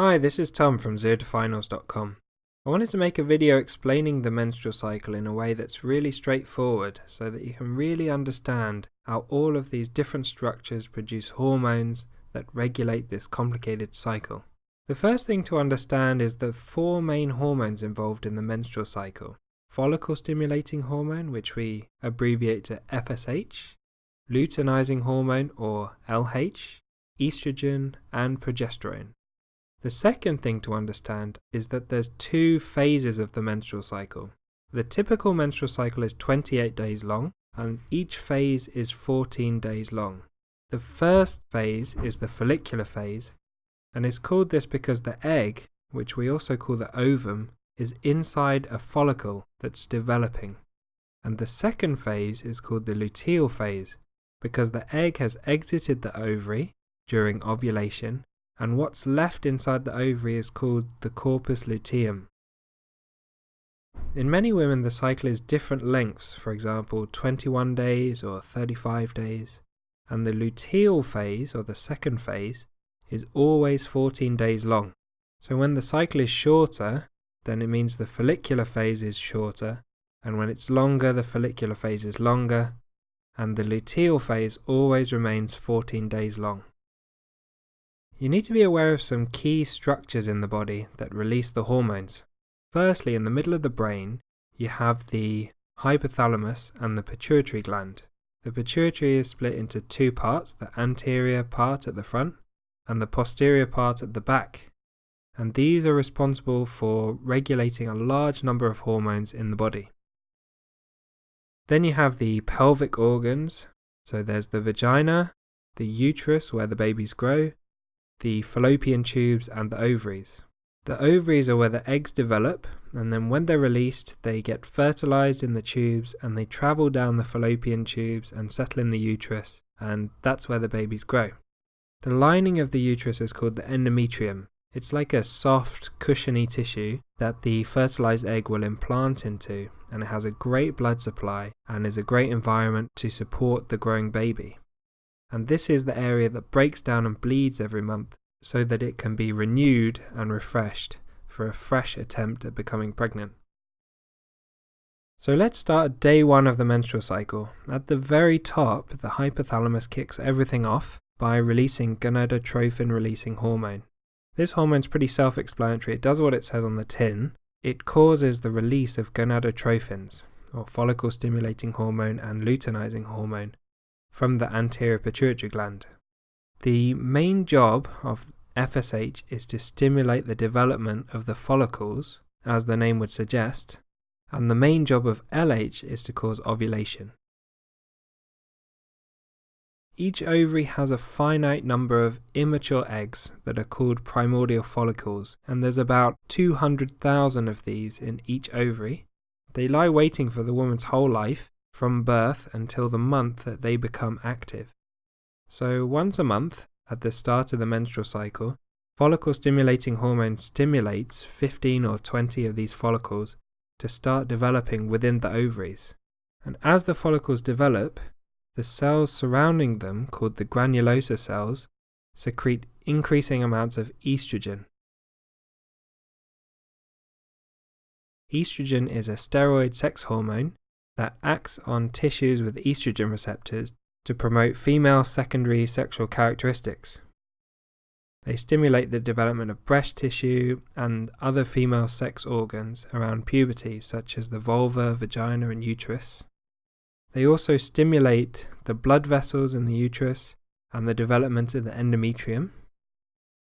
Hi, this is Tom from ZeroToFinals.com. I wanted to make a video explaining the menstrual cycle in a way that's really straightforward so that you can really understand how all of these different structures produce hormones that regulate this complicated cycle. The first thing to understand is the four main hormones involved in the menstrual cycle. Follicle stimulating hormone, which we abbreviate to FSH, luteinizing hormone or LH, estrogen, and progesterone. The second thing to understand is that there's two phases of the menstrual cycle. The typical menstrual cycle is 28 days long, and each phase is 14 days long. The first phase is the follicular phase, and it's called this because the egg, which we also call the ovum, is inside a follicle that's developing. And the second phase is called the luteal phase, because the egg has exited the ovary during ovulation and what's left inside the ovary is called the corpus luteum. In many women, the cycle is different lengths, for example, 21 days or 35 days, and the luteal phase, or the second phase, is always 14 days long. So when the cycle is shorter, then it means the follicular phase is shorter, and when it's longer, the follicular phase is longer, and the luteal phase always remains 14 days long. You need to be aware of some key structures in the body that release the hormones. Firstly, in the middle of the brain, you have the hypothalamus and the pituitary gland. The pituitary is split into two parts, the anterior part at the front and the posterior part at the back. And these are responsible for regulating a large number of hormones in the body. Then you have the pelvic organs. So there's the vagina, the uterus where the babies grow, the fallopian tubes and the ovaries. The ovaries are where the eggs develop, and then when they're released, they get fertilized in the tubes and they travel down the fallopian tubes and settle in the uterus, and that's where the babies grow. The lining of the uterus is called the endometrium. It's like a soft, cushiony tissue that the fertilized egg will implant into, and it has a great blood supply and is a great environment to support the growing baby and this is the area that breaks down and bleeds every month so that it can be renewed and refreshed for a fresh attempt at becoming pregnant. So let's start day one of the menstrual cycle. At the very top, the hypothalamus kicks everything off by releasing gonadotrophin releasing hormone. This hormone's pretty self-explanatory. It does what it says on the tin. It causes the release of gonadotrophins, or follicle stimulating hormone and luteinizing hormone, from the anterior pituitary gland. The main job of FSH is to stimulate the development of the follicles, as the name would suggest, and the main job of LH is to cause ovulation. Each ovary has a finite number of immature eggs that are called primordial follicles, and there's about 200,000 of these in each ovary. They lie waiting for the woman's whole life from birth until the month that they become active. So once a month, at the start of the menstrual cycle, follicle stimulating hormone stimulates 15 or 20 of these follicles to start developing within the ovaries. And as the follicles develop, the cells surrounding them, called the granulosa cells, secrete increasing amounts of estrogen. Estrogen is a steroid sex hormone that acts on tissues with estrogen receptors to promote female secondary sexual characteristics. They stimulate the development of breast tissue and other female sex organs around puberty, such as the vulva, vagina, and uterus. They also stimulate the blood vessels in the uterus and the development of the endometrium.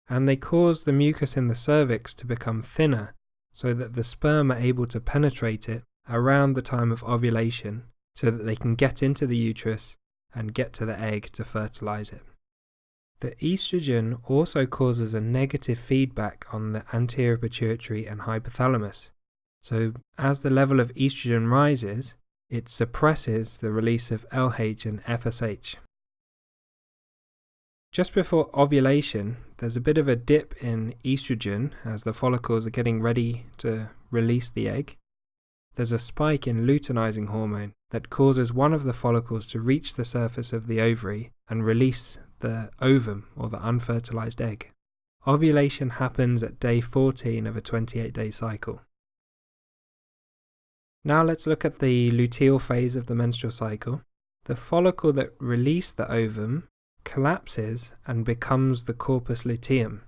And they cause the mucus in the cervix to become thinner so that the sperm are able to penetrate it around the time of ovulation so that they can get into the uterus and get to the egg to fertilize it. The estrogen also causes a negative feedback on the anterior pituitary and hypothalamus. So, as the level of estrogen rises, it suppresses the release of LH and FSH. Just before ovulation, there's a bit of a dip in estrogen as the follicles are getting ready to release the egg there's a spike in luteinizing hormone that causes one of the follicles to reach the surface of the ovary and release the ovum or the unfertilized egg. ovulation happens at day 14 of a 28 day cycle. Now let's look at the luteal phase of the menstrual cycle. The follicle that released the ovum collapses and becomes the corpus luteum.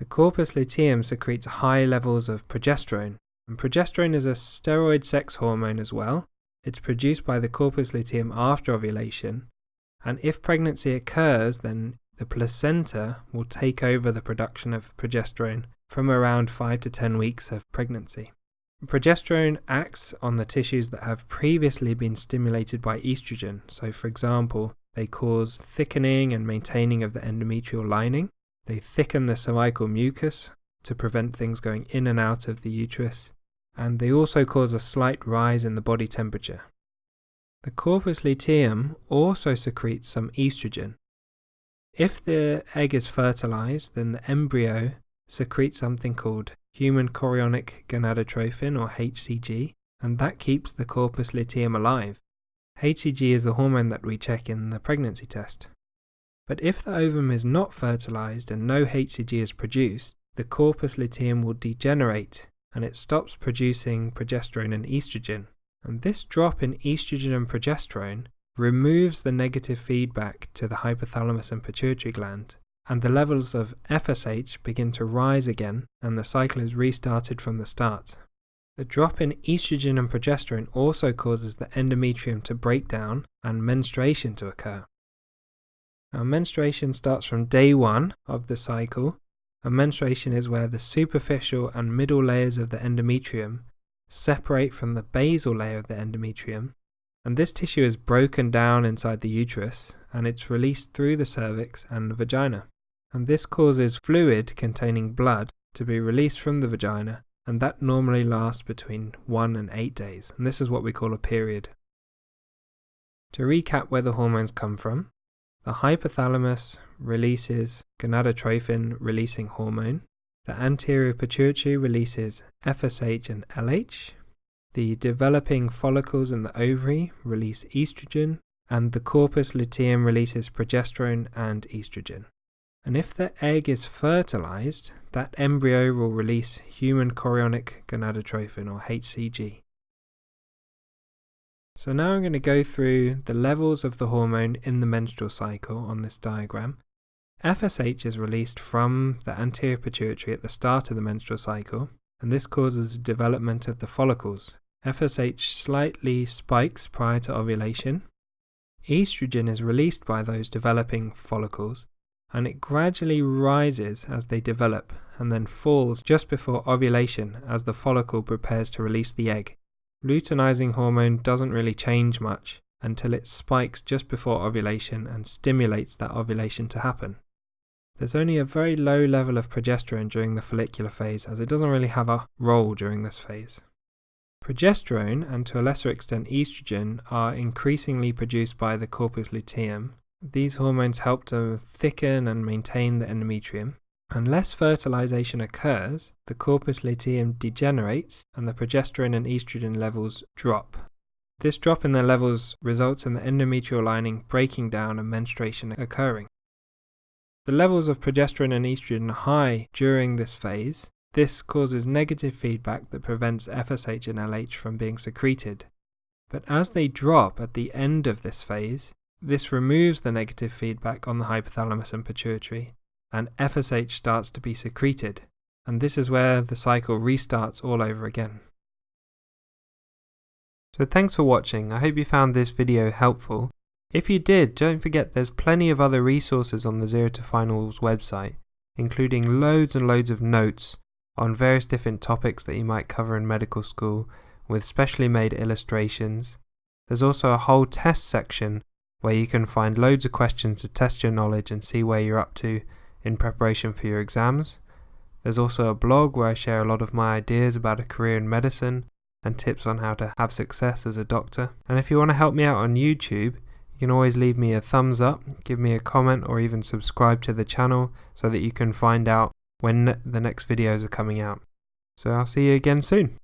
The corpus luteum secretes high levels of progesterone, and progesterone is a steroid sex hormone as well. It's produced by the corpus luteum after ovulation, and if pregnancy occurs, then the placenta will take over the production of progesterone from around 5 to 10 weeks of pregnancy. Progesterone acts on the tissues that have previously been stimulated by estrogen. So, for example, they cause thickening and maintaining of the endometrial lining. They thicken the cervical mucus to prevent things going in and out of the uterus. And they also cause a slight rise in the body temperature. The corpus luteum also secretes some estrogen. If the egg is fertilized, then the embryo secretes something called human chorionic gonadotrophin or HCG, and that keeps the corpus luteum alive. HCG is the hormone that we check in the pregnancy test. But if the ovum is not fertilized and no HCG is produced, the corpus luteum will degenerate and it stops producing progesterone and estrogen. And this drop in estrogen and progesterone removes the negative feedback to the hypothalamus and pituitary gland, and the levels of FSH begin to rise again, and the cycle is restarted from the start. The drop in estrogen and progesterone also causes the endometrium to break down and menstruation to occur. Now, menstruation starts from day one of the cycle, and menstruation is where the superficial and middle layers of the endometrium separate from the basal layer of the endometrium, and this tissue is broken down inside the uterus and it's released through the cervix and the vagina. And this causes fluid containing blood to be released from the vagina, and that normally lasts between 1 and 8 days, and this is what we call a period. To recap where the hormones come from, the hypothalamus releases gonadotrophin releasing hormone, the anterior pituitary releases FSH and LH. The developing follicles in the ovary release estrogen, and the corpus luteum releases progesterone and estrogen. And if the egg is fertilized, that embryo will release human chorionic gonadotrophin or HCG. So now I'm going to go through the levels of the hormone in the menstrual cycle on this diagram FSH is released from the anterior pituitary at the start of the menstrual cycle, and this causes the development of the follicles. FSH slightly spikes prior to ovulation. Estrogen is released by those developing follicles, and it gradually rises as they develop and then falls just before ovulation as the follicle prepares to release the egg. Luteinizing hormone doesn't really change much until it spikes just before ovulation and stimulates that ovulation to happen. There's only a very low level of progesterone during the follicular phase as it doesn't really have a role during this phase. Progesterone, and to a lesser extent estrogen, are increasingly produced by the corpus luteum. These hormones help to thicken and maintain the endometrium. Unless fertilization occurs, the corpus luteum degenerates and the progesterone and estrogen levels drop. This drop in their levels results in the endometrial lining breaking down and menstruation occurring. The levels of progesterone and estrogen are high during this phase. This causes negative feedback that prevents FSH and LH from being secreted. But as they drop at the end of this phase, this removes the negative feedback on the hypothalamus and pituitary, and FSH starts to be secreted, and this is where the cycle restarts all over again. So thanks for watching, I hope you found this video helpful. If you did, don't forget there's plenty of other resources on the Zero to Finals website, including loads and loads of notes on various different topics that you might cover in medical school with specially made illustrations. There's also a whole test section where you can find loads of questions to test your knowledge and see where you're up to in preparation for your exams. There's also a blog where I share a lot of my ideas about a career in medicine and tips on how to have success as a doctor. And if you want to help me out on YouTube, you can always leave me a thumbs up, give me a comment, or even subscribe to the channel so that you can find out when the next videos are coming out. So I'll see you again soon.